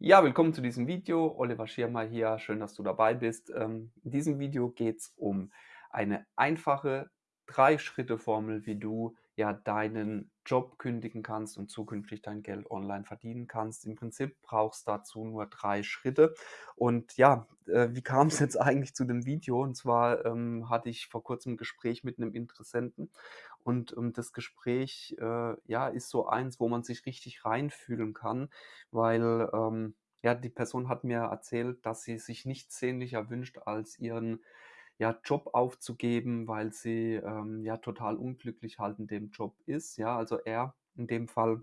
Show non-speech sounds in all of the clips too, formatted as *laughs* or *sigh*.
Ja, willkommen zu diesem Video. Oliver Schirmer hier. Schön, dass du dabei bist. Ähm, in diesem Video geht es um eine einfache Drei-Schritte-Formel, wie du ja deinen Job kündigen kannst und zukünftig dein Geld online verdienen kannst. Im Prinzip brauchst dazu nur drei Schritte. Und ja, äh, wie kam es jetzt *laughs* eigentlich zu dem Video? Und zwar ähm, hatte ich vor kurzem ein Gespräch mit einem Interessenten und ähm, das Gespräch äh, ja, ist so eins, wo man sich richtig reinfühlen kann, weil ähm, ja, die Person hat mir erzählt, dass sie sich nichts sehnlicher wünscht, als ihren ja, Job aufzugeben, weil sie ähm, ja total unglücklich halt in dem Job ist. Ja, also er in dem Fall.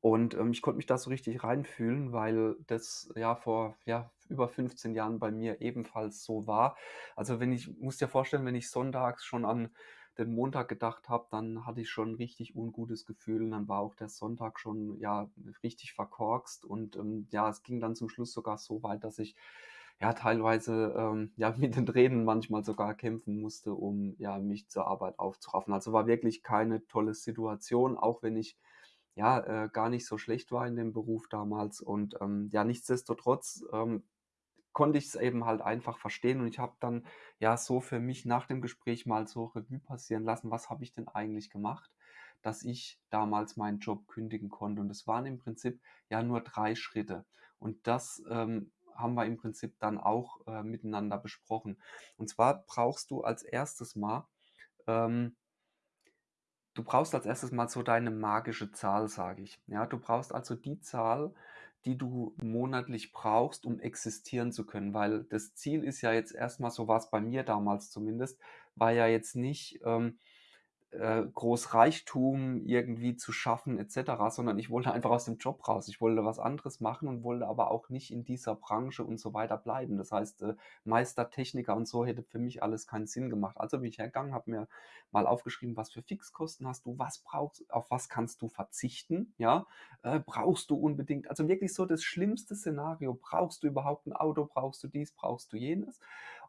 Und ähm, ich konnte mich da so richtig reinfühlen, weil das ja vor ja, über 15 Jahren bei mir ebenfalls so war. Also wenn ich, muss dir vorstellen, wenn ich sonntags schon an den Montag gedacht habe, dann hatte ich schon 'n richtig ungutes Gefühl und dann war auch der Sonntag schon, ja, richtig verkorkst und, ähm, ja, es ging dann zum Schluss sogar so weit, dass ich, ja, teilweise, ähm, ja, *laughs* mit den Tränen manchmal sogar kämpfen musste, um, ja, mich zur Arbeit aufzuraffen. Also, war wirklich keine tolle Situation, auch wenn ich, ja, äh, gar nicht so schlecht war in dem Beruf damals und, ähm, ja, nichtsdestotrotz, ähm, konnte ich es eben halt einfach verstehen und ich habe dann, ja, so für mich nach dem Gespräch mal so Revue passieren lassen: „Was habe ich denn eigentlich gemacht, dass ich damals meinen Job kündigen konnte?“ Und es waren im Prinzip, ja, nur 3 Schritte. Und das, ähm, haben wir im Prinzip dann auch, äh, miteinander besprochen. Und zwar brauchst du als erstes Mal ähm du brauchst als erstes Mal so deine magische Zahl, sage ich. Ja, du brauchst also die Zahl, die du monatlich brauchst, um existieren zu können, weil das Ziel ist ja jetzt erst mal so war's bei mir damals zumindest, war ja jetzt nicht, ähm, äh, Reichtum irgendwie zu schaffen et cetera, sondern ich wollte einfach aus dem Job raus. Ich wollte was anderes machen und wollte aber auch nicht in dieser Branche und so weiter bleiben. Das heißt, äh, Meister, und so hätte für mich alles keinen Sinn gemacht. Also bin ich hergegangen, habe mir mal aufgeschrieben, was für Fixkosten hast du, was brauchst auf was kannst du verzichten, ja? Äh, brauchst du unbedingt also wirklich so das schlimmste Szenario. Brauchst du überhaupt ein Auto? Brauchst du dies? Brauchst du jenes?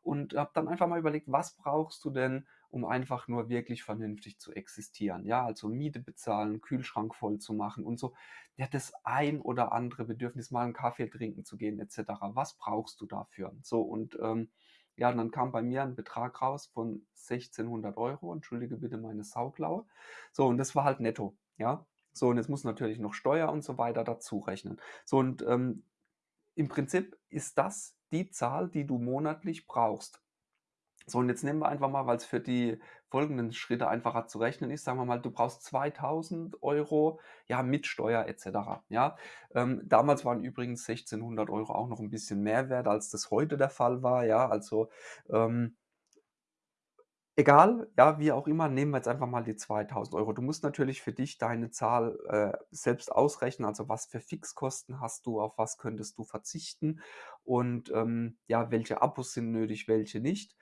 Und habe dann einfach mal überlegt, was brauchst du denn, um einfach nur wirklich vernünftig zu existieren. Ja, also Miete bezahlen, Kühlschrank voll zu machen und so. Ja, das ein oder andere Bedürfnis, mal einen Kaffee trinken zu gehen et cetera. Was brauchst du dafür? So und, ähm, ja, und dann kam bei mir ein Betrag raus von 1.600 €. Entschuldige bitte meine Sauklaue. So, und das war halt netto, ja? So, und jetzt muss natürlich noch Steuer und so weiter dazu rechnen. So und, ähm, im Prinzip ist das die Zahl, die du monatlich brauchst. So, und jetzt nehmen wir einfach mal, weil es für die folgenden Schritte einfacher zu rechnen ist, sagen wir mal, du brauchst 2.000 Euro, ja, mit Steuer et cetera, ja? Ähm, damals waren übrigens 1.600 Euro auch noch ein bisschen mehr wert, als das heute der Fall war, ja? Also, ähm egal, ja, wie auch immer, nehmen wir jetzt einfach mal die 2.000 Euro. Du musst natürlich für dich deine Zahl, äh, selbst ausrechnen, also was für Fixkosten hast du, auf was könntest du verzichten und, ähm, ja, welche Abos sind nötig, welche nicht.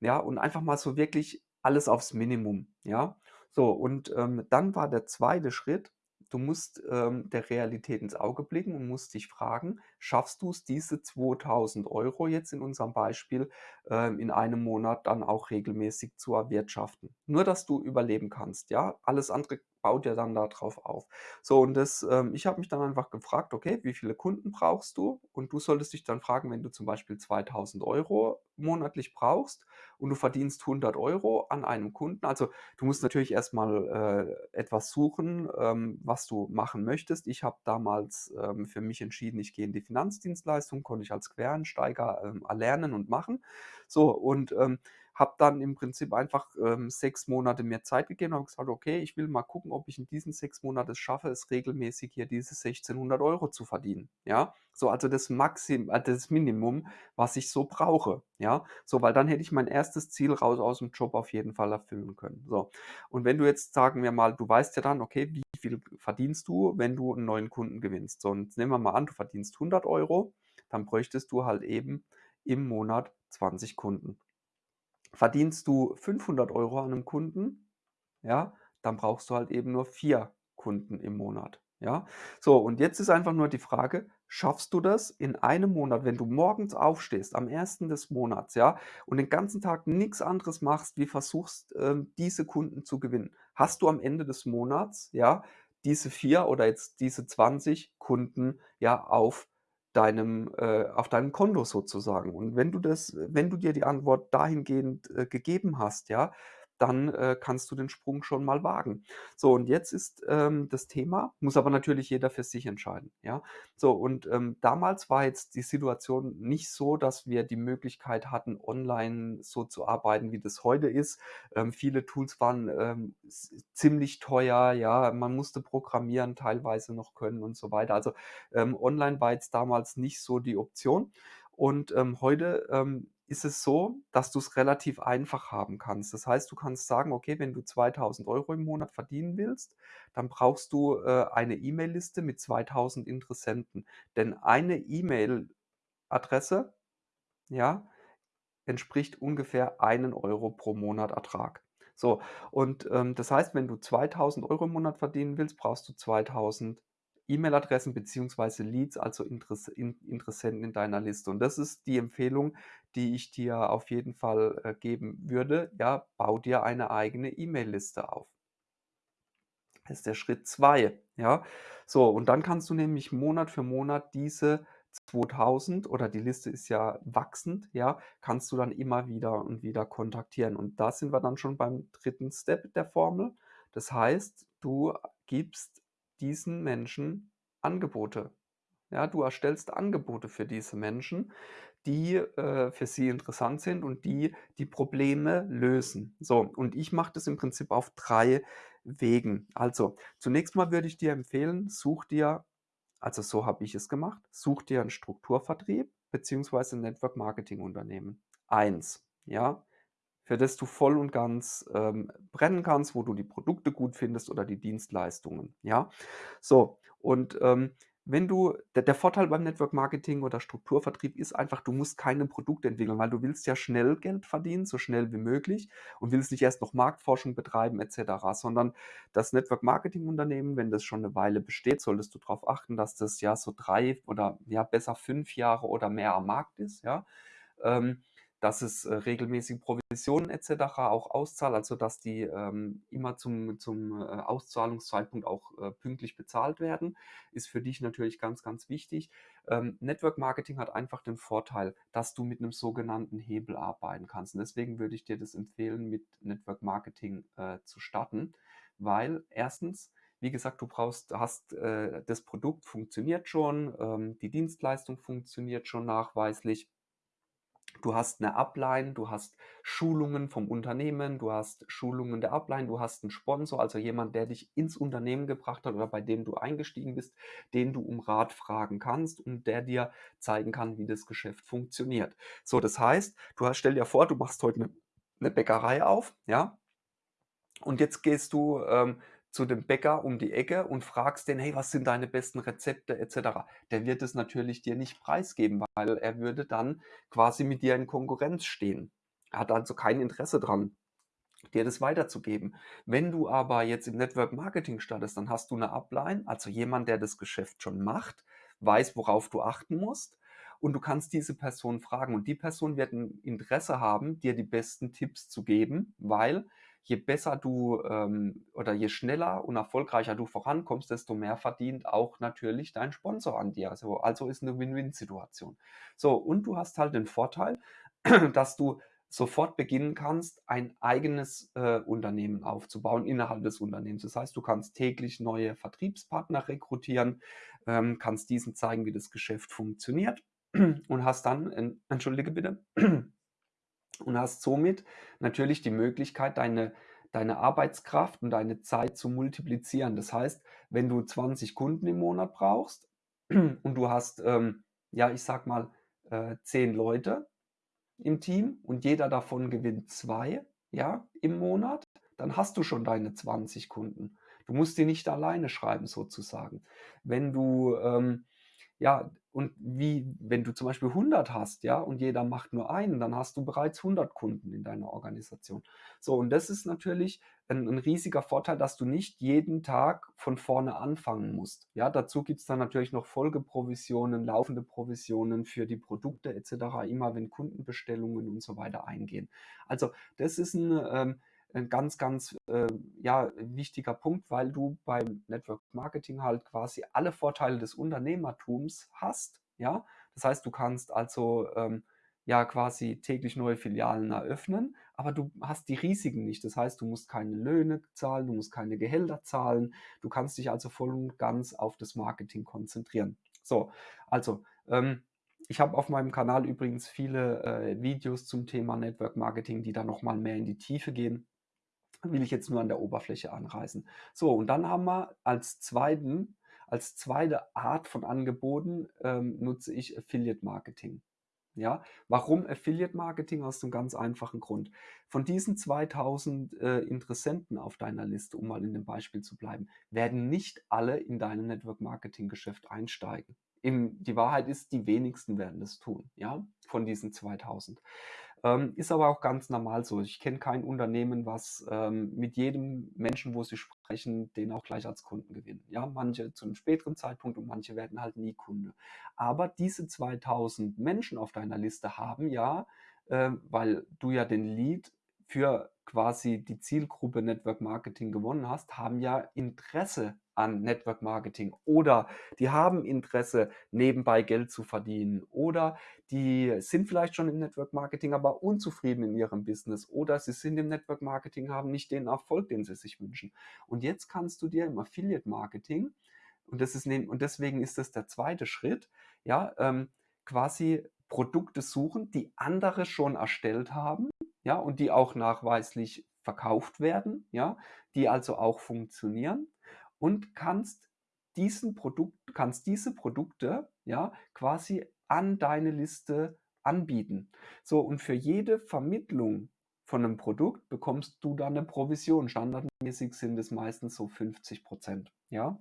Ja, und einfach mal so wirklich alles aufs Minimum, ja? So, und, ähm, dann war der zweite Schritt, du musst, ähm, der Realität ins Auge blicken und musst dich fragen: „Schaffst du's, diese 2.000 Euro jetzt in unserem Beispiel, ähm, in einem Monat dann auch regelmäßig zu erwirtschaften?“ Nur, dass du überleben kannst, ja? Alles andere baut ja dann da drauf auf. So, und das ähm, ich habe mich dann einfach gefragt: „Okay, wie viele Kunden brauchst du?“ Und du solltest dich dann fragen, wenn du zum Beispiel 2.000 Euro monatlich brauchst und du verdienst 100 Euro an einem Kunden also, du musst natürlich erst mal, äh, etwas suchen, ähm, was du machen möchtest. Ich habe damals, ähm, für mich entschieden, ich gehe in die Finanzdienstleistung, konnte ich als Quereinsteiger, ähm, erlernen und machen. So, und, ähm, habe dann im Prinzip einfach, ähm, 6 Monate mir Zeit gegeben und habe gesagt: „Okay, ich will mal gucken, ob ich in diesen 6 Monaten es schaffe, es regelmäßig hier diese 1.600 Euro zu verdienen“, ja? So, also das Maxim äh, das Minimum, was ich so brauche, ja? So, weil dann hätte ich mein erstes Ziel raus aus'm Job auf jeden Fall erfüllen können. So, und wenn du jetzt sagen wir mal, du weißt ja dann, okay, wie viel verdienst du, wenn du 'n neuen Kunden gewinnst? So, und jetzt nehmen wir mal an, du verdienst 100 Euro, dann bräuchtest du halt eben im Monat 20 Kunden. Verdienst du 500 Euro an 'nem Kunden, ja, dann brauchst du halt eben nur 4 Kunden im Monat, ja? So, und jetzt ist einfach nur die Frage, schaffst du das in einem Monat, wenn du morgens aufstehst, am 1. des Monats, ja, und den ganzen Tag nix anderes machst, wie versuchst, ähm, diese Kunden zu gewinnen? Hast du am Ende des Monats, ja, diese 4 oder jetzt diese 20 Kunden, ja, auf deinem äh, auf deinem Konto sozusagen. Und wenn du das wenn du dir die Antwort dahingehend, äh, gegeben hast, ja, dann, äh, kannst du den Sprung schon mal wagen. So, und jetzt ist, ähm, das Thema muss aber natürlich jeder für sich entscheiden, ja? So, und, ähm, damals war jetzt die Situation nicht so, dass wir die Möglichkeit hatten, online so zu arbeiten, wie das heute ist. Ähm, viele Tools waren, ähm, ziemlich teuer, ja, man musste programmieren teilweise noch können und so weiter. Also, ähm, online war jetzt damals nicht so die Option. Und, ähm, heute, ähm, ist es so, dass du's relativ einfach haben kannst. Das heißt, du kannst sagen: „Okay, wenn du 2.000 Euro im Monat verdienen willst, dann brauchst du, äh, eine E-Mail-Liste mit 2.000 Interessenten.“ Denn eine E-Mail-Adresse, ja, entspricht ungefähr 1 Euro pro Monat Ertrag. So, und, ähm, das heißt, wenn du 2.000 Euro im Monat verdienen willst, brauchst du 2.000 E-Mail-Adressen beziehungsweise Leads, also Interess In Interessenten in deiner Liste. Und das ist die Empfehlung, die ich dir auf jeden Fall, äh, geben würde, ja, bau dir eine eigene E-Mail-Liste auf. Das ist der Schritt 2, ja? So, und dann kannst du nämlich Monat für Monat diese 2.000 oder die Liste ist ja wachsend, ja, kannst du dann immer wieder und wieder kontaktieren. Und da sind wir dann schon beim dritten Step der Formel. Das heißt, du gibst diesen Menschen Angebote. Ja, du erstellst Angebote für diese Menschen, die, äh, für sie interessant sind und die die Probleme lösen. So, und ich mache das im Prinzip auf 3 Wegen. Also, zunächst mal würde ich dir empfehlen, such dir also so habe ich es gemacht, such dir 'n Strukturvertrieb beziehungsweise 'n Network-Marketing-Unternehmen. Eins, ja, für das du voll und ganz, ähm, brennen kannst, wo du die Produkte gut findest oder die Dienstleistungen, ja? So, und, ähm, wenn du der der Vorteil beim Network-Marketing oder Strukturvertrieb ist einfach, du musst keine Produkte entwickeln, weil du willst ja schnell Geld verdienen, so schnell wie möglich und willst nicht erst noch Marktforschung betreiben et cetera, sondern das Network-Marketing-Unternehmen, wenn das schon 'ne Weile besteht, solltest du drauf achten, dass das ja so 3 oder ja besser 5 Jahre oder mehr am Markt ist, ja? Ähm, dass es, äh, regelmäßig Provisionen et cetera auch auszahlt, also dass die, ähm, immer zum zum, äh, Auszahlungszeitpunkt auch, äh, pünktlich bezahlt werden, ist für dich natürlich ganz, ganz wichtig. Ähm, Network-Marketing hat einfach den Vorteil, dass du mit 'nem sogenannten Hebel arbeiten kannst. Und deswegen würde ich dir das empfehlen, mit Network-Marketing, äh, zu starten, weil 1., wie gesagt, du brauchst hast äh, das Produkt funktioniert schon, ähm, die Dienstleistung funktioniert schon nachweislich. Du hast 'ne Upline, du hast Schulungen vom Unternehmen, du hast Schulungen der Upline, du hast 'n Sponsor, also jemand, der dich ins Unternehmen gebracht hat oder bei dem du eingestiegen bist, den du um Rat fragen kannst und der dir zeigen kann, wie das Geschäft funktioniert. So, das heißt, du hast stell dir vor, du machst heute 'ne 'ne Bäckerei auf, ja? Und jetzt gehst du, ähm, zu dem Bäcker um die Ecke und fragst den: „Hey, was sind deine besten Rezepte?“ et cetera. Der wird es natürlich dir nicht preisgeben, weil er würde dann quasi mit dir in Konkurrenz stehen. Er hat also kein Interesse dran, dir das weiterzugeben. Wenn du aber jetzt im Network-Marketing startest, dann hast du 'ne Upline, also jemand, der das Geschäft schon macht, weiß, worauf du achten musst und du kannst diese Person fragen. Und die Person wird 'n Interesse haben, dir die besten Tipps zu geben, weil je besser du, ähm oder je schneller und erfolgreicher du vorankommst, desto mehr verdient auch natürlich dein Sponsor an dir. Also also ist 'ne Win-Win-Situation. So, und du hast halt den Vorteil, *clears throat* dass du sofort beginnen kannst, ein eigenes, äh, Unternehmen aufzubauen innerhalb des Unternehmens. Das heißt, du kannst täglich neue Vertriebspartner rekrutieren, ähm, kannst diesen zeigen, wie das Geschäft funktioniert *clears throat* und hast dann en entschuldige bitte *clears throat* und hast somit natürlich die Möglichkeit, deine deine Arbeitskraft und deine Zeit zu multiplizieren. Das heißt, wenn du 20 Kunden im Monat brauchst *clears throat* und du hast, ähm, ja, ich sage mal, äh, 10 Leute im Team und jeder davon gewinnt 2, ja, im Monat, dann hast du schon deine 20 Kunden. Du musst die nicht alleine schreiben sozusagen. Wenn du, ähm ja, und wie wenn du zum Beispiel 100 hast, ja, und jeder macht nur einen, dann hast du bereits 100 Kunden in deiner Organisation. So, und das ist natürlich 'n 'n riesiger Vorteil, dass du nicht jeden Tag von vorne anfangen musst. Ja, dazu gibt's dann natürlich noch Folgeprovisionen, laufende Provisionen für die Produkte et cetera, immer wenn Kundenbestellungen und so weiter eingehen. Also, das ist 'n, ähm 'n ganz, ganz, äh, ja, wichtiger Punkt, weil du beim Network-Marketing halt quasi alle Vorteile des Unternehmertums hast, ja? Das heißt, du kannst also, ähm, ja quasi täglich neue Filialen eröffnen, aber du hast die Risiken nicht. Das heißt, du musst keine Löhne zahlen, du musst keine Gehälter zahlen. Du kannst dich also voll und ganz auf das Marketing konzentrieren. So, also, ähm, ich habe auf meinem Kanal übrigens viele, äh, Videos zum Thema Network Marketing, die da noch mal mehr in die Tiefe gehen. Will ich jetzt nur an der Oberfläche anreißen. So, und dann haben wir als zweiten als zweite Art von Angeboten, ähm, nutze ich Affiliate Marketing. Ja, warum Affiliate Marketing? Aus einem ganz einfachen Grund. Von diesen 2000 äh, Interessenten auf deiner Liste, um mal in dem Beispiel zu bleiben, werden nicht alle in dein Network Marketing Geschäft einsteigen. Im, die Wahrheit ist, die wenigsten werden das tun, ja, von diesen 2000. Ähm, ist aber auch ganz normal so. Ich kenne kein Unternehmen, was ähm, mit jedem Menschen, wo sie sprechen, den auch gleich als Kunden gewinnen. Ja, manche zu einem späteren Zeitpunkt und manche werden halt nie Kunde. Aber diese 2000 Menschen auf deiner Liste haben ja, äh, weil du ja den Lead für quasi die Zielgruppe Network Marketing gewonnen hast, haben ja Interesse an Network Marketing oder die haben Interesse, nebenbei Geld zu verdienen oder die sind vielleicht schon im Network Marketing, aber unzufrieden in ihrem Business oder sie sind im Network Marketing, haben nicht den Erfolg, den sie sich wünschen. Und jetzt kannst du dir im Affiliate Marketing, und, das ist, und deswegen ist das der zweite Schritt, ja, ähm, quasi Produkte suchen, die andere schon erstellt haben, ja, und die auch nachweislich verkauft werden, ja, die also auch funktionieren und kannst diesen Produkt, kannst diese Produkte ja quasi an deine Liste anbieten. So, und für jede Vermittlung von einem Produkt bekommst du dann eine Provision. Standardmäßig sind es meistens so 50 Prozent. Ja?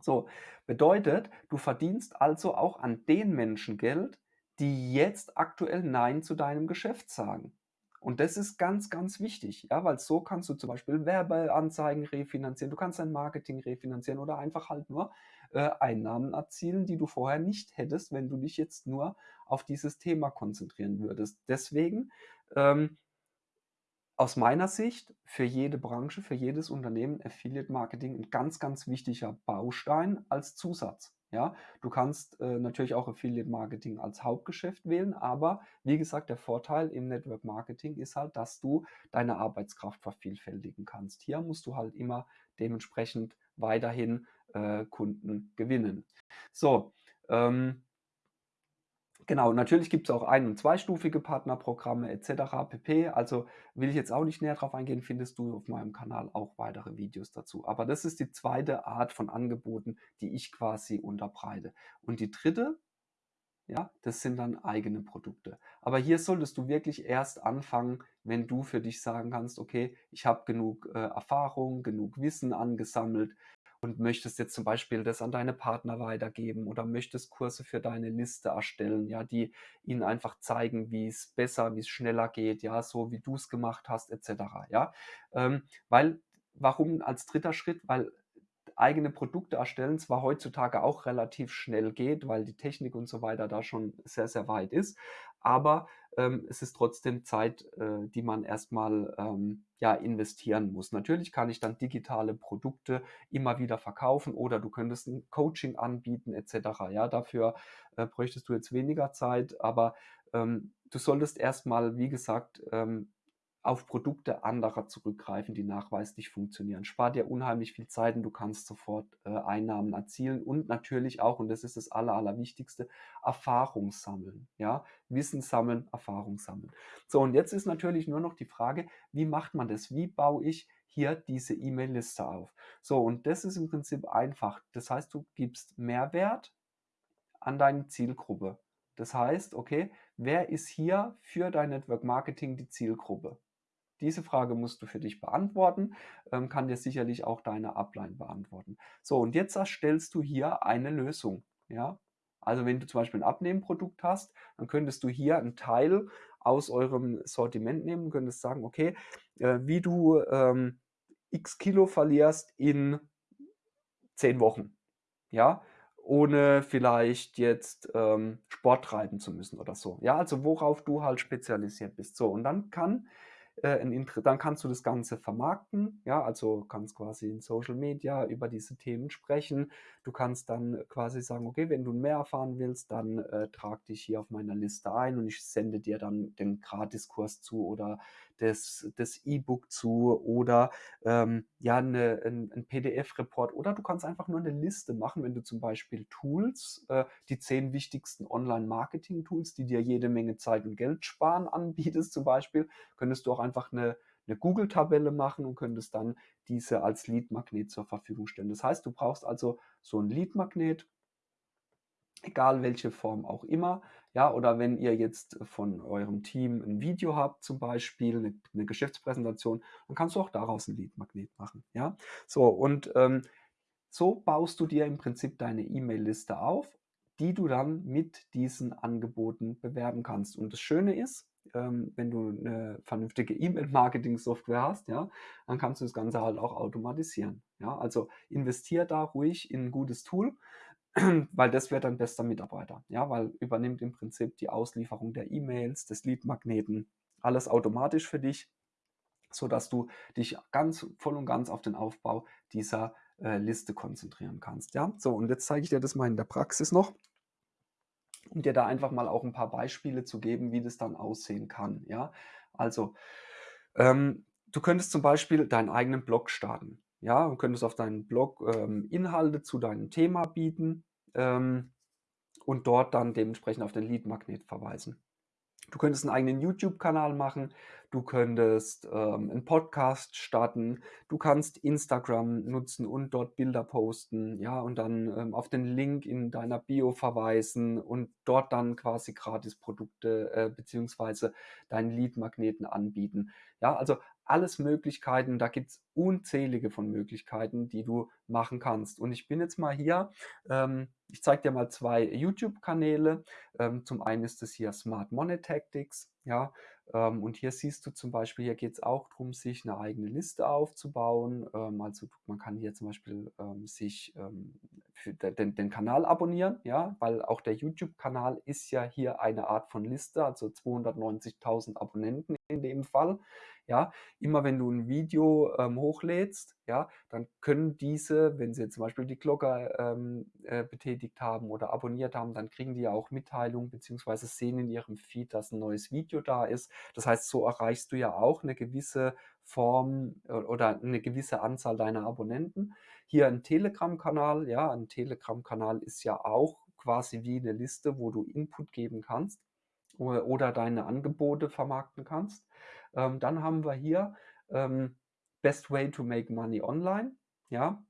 So, bedeutet, du verdienst also auch an den Menschen Geld, die jetzt aktuell Nein zu deinem Geschäft sagen. Und das ist ganz, ganz wichtig, ja, weil so kannst du zum Beispiel Werbeanzeigen refinanzieren, du kannst dein Marketing refinanzieren oder einfach halt nur äh, Einnahmen erzielen, die du vorher nicht hättest, wenn du dich jetzt nur auf dieses Thema konzentrieren würdest. Deswegen ähm, aus meiner Sicht für jede Branche, für jedes Unternehmen Affiliate Marketing ein ganz, ganz wichtiger Baustein als Zusatz. Ja, du kannst äh, natürlich auch Affiliate Marketing als Hauptgeschäft wählen, aber wie gesagt, der Vorteil im Network Marketing ist halt, dass du deine Arbeitskraft vervielfältigen kannst. Hier musst du halt immer dementsprechend weiterhin äh, Kunden gewinnen. So, ähm, Genau, natürlich gibt es auch ein- und zweistufige Partnerprogramme etc. pp. Also will ich jetzt auch nicht näher drauf eingehen, findest du auf meinem Kanal auch weitere Videos dazu. Aber das ist die zweite Art von Angeboten, die ich quasi unterbreite. Und die dritte, ja, das sind dann eigene Produkte. Aber hier solltest du wirklich erst anfangen, wenn du für dich sagen kannst, okay, ich habe genug äh, Erfahrung, genug Wissen angesammelt, und möchtest jetzt zum Beispiel das an deine Partner weitergeben oder möchtest Kurse für deine Liste erstellen, ja, die ihnen einfach zeigen, wie es besser, wie es schneller geht, ja, so wie du es gemacht hast, etc. Ja, ähm, weil, warum als dritter Schritt? Weil eigene Produkte erstellen zwar heutzutage auch relativ schnell geht, weil die Technik und so weiter da schon sehr, sehr weit ist, aber ähm, es ist trotzdem Zeit, äh, die man erstmal ähm, ja, investieren muss. Natürlich kann ich dann digitale Produkte immer wieder verkaufen oder du könntest ein Coaching anbieten etc. Ja, dafür äh, bräuchtest du jetzt weniger Zeit, aber ähm, du solltest erstmal, wie gesagt, ähm, auf Produkte anderer zurückgreifen, die nachweislich funktionieren. Spart dir unheimlich viel Zeit und du kannst sofort äh, Einnahmen erzielen und natürlich auch, und das ist das Aller, Allerwichtigste, Erfahrung sammeln. Ja? Wissen sammeln, Erfahrung sammeln. So, und jetzt ist natürlich nur noch die Frage, wie macht man das? Wie baue ich hier diese E-Mail-Liste auf? So, und das ist im Prinzip einfach. Das heißt, du gibst Mehrwert an deine Zielgruppe. Das heißt, okay, wer ist hier für dein Network Marketing die Zielgruppe? Diese Frage musst du für dich beantworten, ähm, kann dir sicherlich auch deine Upline beantworten. So, und jetzt erstellst du hier eine Lösung. Ja? Also wenn du zum Beispiel ein Abnehmprodukt hast, dann könntest du hier einen Teil aus eurem Sortiment nehmen und könntest sagen, okay, äh, wie du ähm, x Kilo verlierst in zehn Wochen. Ja, ohne vielleicht jetzt ähm, Sport treiben zu müssen oder so. Ja, also worauf du halt spezialisiert bist. So, und dann kann äh, dann kannst du das Ganze vermarkten, ja, also kannst quasi in Social Media über diese Themen sprechen. Du kannst dann quasi sagen, okay, wenn du mehr erfahren willst, dann äh, trag dich hier auf meiner Liste ein und ich sende dir dann den Gratiskurs zu oder das, das E-Book zu oder ähm, ja, eine, ein, ein PDF-Report oder du kannst einfach nur eine Liste machen, wenn du zum Beispiel Tools, äh, die zehn wichtigsten Online-Marketing-Tools, die dir jede Menge Zeit und Geld sparen, *laughs* anbietest zum Beispiel, könntest du auch einfach eine, eine Google-Tabelle machen und könntest dann diese als Lead-Magnet zur Verfügung stellen. Das heißt, du brauchst also so ein Lead-Magnet, egal welche Form auch immer. Ja, oder wenn ihr jetzt von eurem Team ein Video habt, zum Beispiel eine, eine Geschäftspräsentation, dann kannst du auch daraus ein Lead-Magnet machen. Ja, so und ähm, so baust du dir im Prinzip deine E-Mail-Liste auf, die du dann mit diesen Angeboten bewerben kannst. Und das Schöne ist, ähm, wenn du eine vernünftige E-Mail-Marketing-Software hast, ja, dann kannst du das Ganze halt auch automatisieren. Ja, also investier da ruhig in ein gutes Tool, *clears throat* weil das wird dein bester Mitarbeiter. Ja, weil übernimmt im Prinzip die Auslieferung der E-Mails, des Lead-Magneten, alles automatisch für dich, sodass du dich ganz voll und ganz auf den Aufbau dieser äh, Liste konzentrieren kannst. Ja, so und jetzt zeige ich dir das mal in der Praxis noch um dir da einfach mal auch ein paar Beispiele zu geben, wie das dann aussehen kann. Ja, also ähm, du könntest zum Beispiel deinen eigenen Blog starten. Ja, du könntest auf deinen Blog ähm, Inhalte zu deinem Thema bieten ähm, und dort dann dementsprechend auf den Lead-Magnet verweisen. Du könntest einen eigenen YouTube-Kanal machen, du könntest ähm, einen Podcast starten, du kannst Instagram nutzen und dort Bilder posten, ja, und dann ähm, auf den Link in deiner Bio verweisen und dort dann quasi Gratis-Produkte äh, beziehungsweise deinen Lead-Magneten anbieten. Ja, also alles Möglichkeiten, da gibt es unzählige von Möglichkeiten, die du machen kannst. Und ich bin jetzt mal hier, ähm, ich zeige dir mal zwei YouTube-Kanäle. Ähm, zum einen ist es hier Smart Money Tactics, ja, ähm, und hier siehst du zum Beispiel, hier geht es auch darum, sich eine eigene Liste aufzubauen. Ähm, also man kann hier zum Beispiel ähm, sich ähm, den, den Kanal abonnieren, ja, weil auch der YouTube-Kanal ist ja hier eine Art von Liste, also 290.000 Abonnenten in dem Fall. Ja, immer wenn du ein Video ähm, hochlädst, ja, dann können diese, wenn sie zum Beispiel die Glocke ähm, äh, betätigt haben oder abonniert haben, dann kriegen die ja auch Mitteilungen beziehungsweise sehen in ihrem Feed, dass ein neues Video da ist. Das heißt, so erreichst du ja auch eine gewisse Form oder eine gewisse Anzahl deiner Abonnenten. Hier ein Telegram-Kanal, ja, ein Telegram-Kanal ist ja auch quasi wie eine Liste, wo du Input geben kannst oder deine Angebote vermarkten kannst. Ähm, dann haben wir hier ähm, Best Way to Make Money Online. Ja,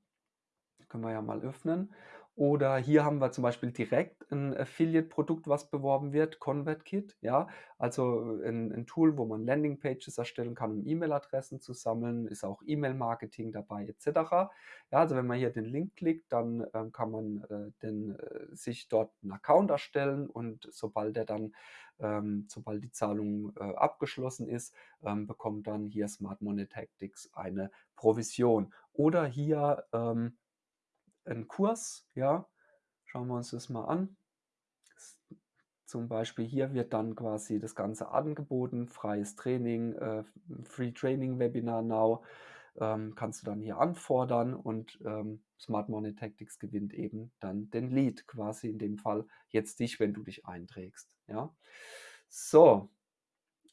können wir ja mal öffnen. Oder hier haben wir zum Beispiel direkt ein Affiliate-Produkt, was beworben wird, ConvertKit, ja, also ein, ein Tool, wo man Landingpages erstellen kann, um E-Mail-Adressen zu sammeln, ist auch E-Mail-Marketing dabei etc. Ja, also wenn man hier den Link klickt, dann ähm, kann man äh, den, äh, sich dort einen Account erstellen und sobald der dann, ähm, sobald die Zahlung äh, abgeschlossen ist, ähm, bekommt dann hier Smart Money Tactics eine Provision. Oder hier ähm, ein Kurs, ja, schauen wir uns das mal an. Zum Beispiel hier wird dann quasi das Ganze angeboten, freies Training, äh, Free Training Webinar Now, ähm, kannst du dann hier anfordern und ähm, Smart Money Tactics gewinnt eben dann den Lead, quasi in dem Fall jetzt dich, wenn du dich einträgst. Ja, so,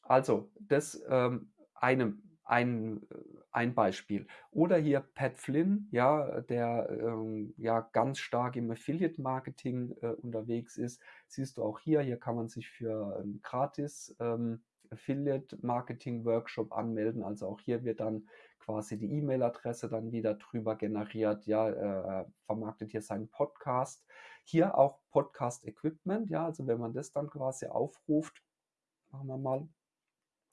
also das ähm, eine ein, ein Beispiel. Oder hier Pat Flynn, ja, der ähm, ja ganz stark im Affiliate-Marketing äh, unterwegs ist. Siehst du auch hier, hier kann man sich für ein gratis ähm, Affiliate-Marketing-Workshop anmelden. Also auch hier wird dann quasi die E-Mail-Adresse dann wieder drüber generiert. Ja, äh, vermarktet hier seinen Podcast. Hier auch Podcast-Equipment, ja, also wenn man das dann quasi aufruft, machen wir mal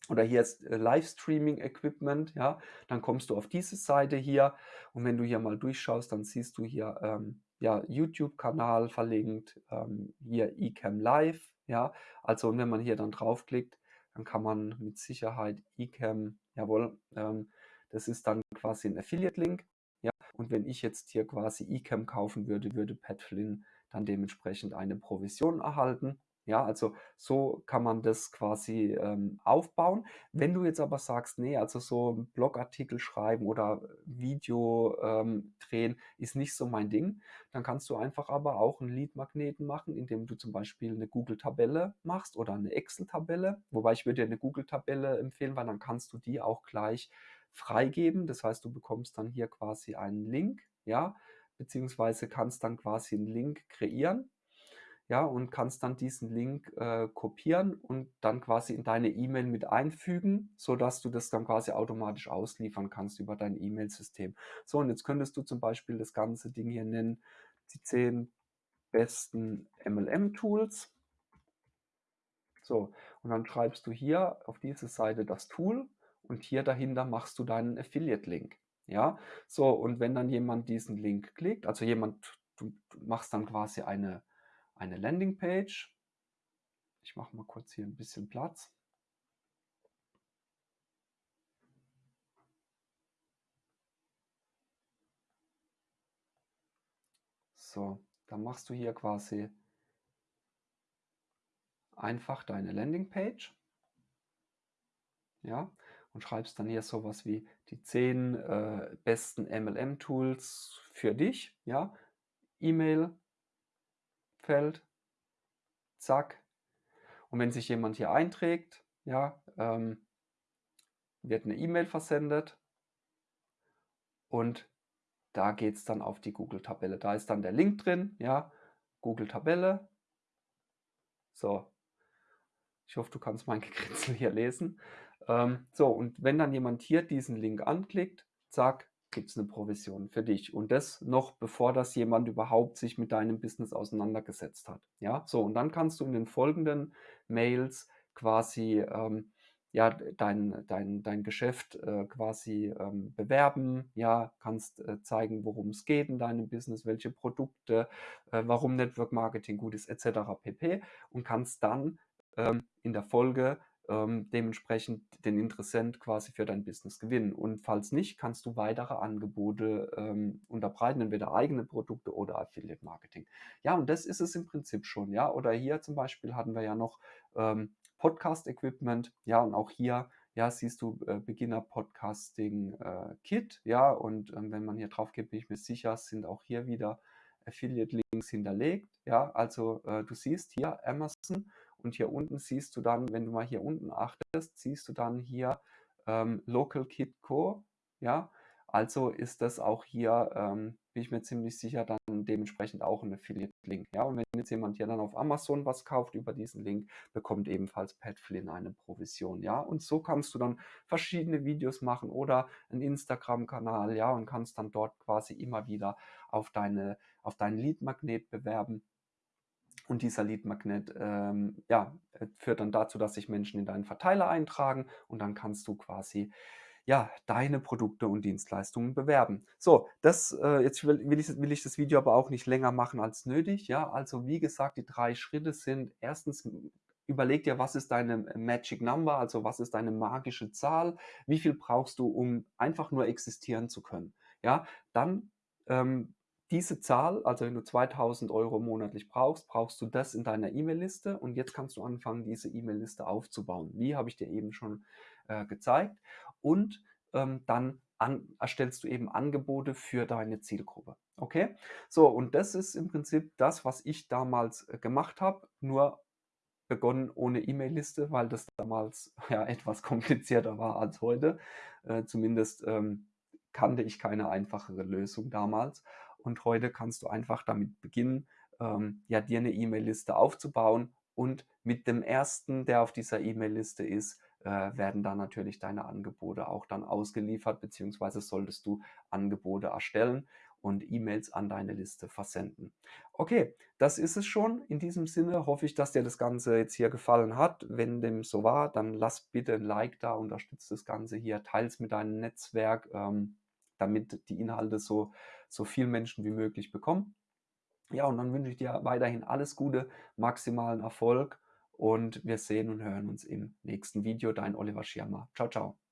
oder hier ist äh, Livestreaming-Equipment, ja, dann kommst du auf diese Seite hier. Und wenn du hier mal durchschaust, dann siehst du hier ähm, ja, YouTube-Kanal verlinkt, ähm, hier eCam Live, ja, also und wenn man hier dann draufklickt, dann kann man mit Sicherheit eCam, jawohl, ähm, das ist dann quasi ein Affiliate-Link, ja, und wenn ich jetzt hier quasi eCam kaufen würde, würde Pat Flynn dann dementsprechend eine Provision erhalten Ja, also so kann man das quasi ähm, aufbauen. Wenn du jetzt aber sagst, nee, also so 'n Blogartikel schreiben oder Video ähm, drehen ist nicht so mein Ding, dann kannst du einfach aber auch 'n Leadmagneten machen, indem du zum Beispiel 'ne Google-Tabelle machst oder 'ne Excel-Tabelle. Wobei ich würde dir 'ne Google-Tabelle empfehlen, weil dann kannst du die auch gleich freigeben. Das heißt, du bekommst dann hier quasi einen Link, ja, beziehungsweise kannst dann quasi 'n Link kreieren ja, und kannst dann diesen Link, äh, kopieren und dann quasi in deine E-Mail mit einfügen, sodass du das dann quasi automatisch ausliefern kannst über dein E-Mail-System. So, und jetzt könntest du zum Beispiel das ganze Ding hier nennen, die 10 besten MLM-Tools. So, und dann schreibst du hier auf diese Seite das Tool und hier dahinter machst du deinen Affiliate-Link. Ja, so, und wenn dann jemand diesen Link klickt, also jemand du du machst dann quasi eine eine Landingpage. Ich mache mal kurz hier ein bisschen Platz. So, dann machst du hier quasi einfach deine Landingpage. Ja, und schreibst dann hier sowas wie die 10 äh, besten MLM-Tools für dich. Ja, E-Mail, Feld, zack. Und wenn sich jemand hier einträgt, ja, ähm, wird eine E-Mail versendet und da geht es dann auf die Google-Tabelle. Da ist dann der Link drin, ja, Google-Tabelle. So, ich hoffe, du kannst mein *laughs* Gekritzel hier lesen. Ähm, so, und wenn dann jemand hier diesen Link anklickt, zack, gibt es eine Provision für dich. Und das noch bevor das jemand überhaupt sich mit deinem Business auseinandergesetzt hat. Ja, so und dann kannst du in den folgenden Mails quasi ähm, ja, dein, dein, dein Geschäft äh, quasi ähm, bewerben, ja, kannst äh, zeigen, worum es geht in deinem Business, welche Produkte, äh, warum Network Marketing gut ist, etc. pp. Und kannst dann ähm, in der Folge ähm, dementsprechend den Interessent quasi für dein Business gewinnen. Und falls nicht, kannst du weitere Angebote ähm, unterbreiten, entweder eigene Produkte oder Affiliate Marketing. Ja, und das ist es im Prinzip schon. Ja, oder hier zum Beispiel hatten wir ja noch ähm, Podcast Equipment. Ja, und auch hier ja, siehst du äh, Beginner Podcasting äh, Kit, ja, und ähm, wenn man hier drauf geht, bin ich mir sicher, sind auch hier wieder Affiliate Links hinterlegt, ja, also äh, du siehst hier Amazon und hier unten siehst du dann, wenn du mal hier unten achtest, siehst du dann hier ähm, Local Kit Co. Ja, also ist das auch hier, ähm, bin ich mir ziemlich sicher, dann dementsprechend auch ein Affiliate-Link. Ja, und wenn jetzt jemand hier dann auf Amazon was kauft über diesen Link, bekommt ebenfalls Pat Flynn eine Provision. Ja, und so kannst du dann verschiedene Videos machen oder einen Instagram-Kanal, ja, und kannst dann dort quasi immer wieder auf deine, auf deinen Lead-Magnet bewerben und dieser Lead-Magnet ähm, ja, äh, führt dann dazu, dass sich Menschen in deinen Verteiler eintragen und dann kannst du quasi ja, deine Produkte und Dienstleistungen bewerben. So, das, äh, jetzt will, will, ich, will ich das Video aber auch nicht länger machen als nötig. Ja, also wie gesagt, die drei Schritte sind erstens, überleg dir, was ist deine Magic Number, also was ist deine magische Zahl, wie viel brauchst du, um einfach nur existieren zu können. Ja, dann ähm, diese Zahl, also wenn du 2000 Euro monatlich brauchst, brauchst du das in deiner E-Mail-Liste und jetzt kannst du anfangen, diese E-Mail-Liste aufzubauen. Wie habe ich dir eben schon äh, gezeigt. Und ähm, dann an, erstellst du eben Angebote für deine Zielgruppe. Okay? So, und das ist im Prinzip das, was ich damals äh, gemacht habe, nur begonnen ohne E-Mail-Liste, weil das damals *laughs* ja etwas komplizierter war als heute. Äh, zumindest ähm, kannte ich keine einfachere Lösung damals. Und heute kannst du einfach damit beginnen, ähm, ja, dir eine E-Mail-Liste aufzubauen. Und mit dem ersten, der auf dieser E-Mail-Liste ist, äh, werden dann natürlich deine Angebote auch dann ausgeliefert, beziehungsweise solltest du Angebote erstellen und E-Mails an deine Liste versenden. Okay, das ist es schon. In diesem Sinne hoffe ich, dass dir das Ganze jetzt hier gefallen hat. Wenn dem so war, dann lass bitte ein Like da, unterstütze das Ganze hier, teils mit deinem Netzwerk. Ähm, damit die Inhalte so, so viel Menschen wie möglich bekommen. Ja, und dann wünsche ich dir weiterhin alles Gute, maximalen Erfolg und wir sehen und hören uns im nächsten Video. Dein Oliver Schirmer. Ciao, ciao.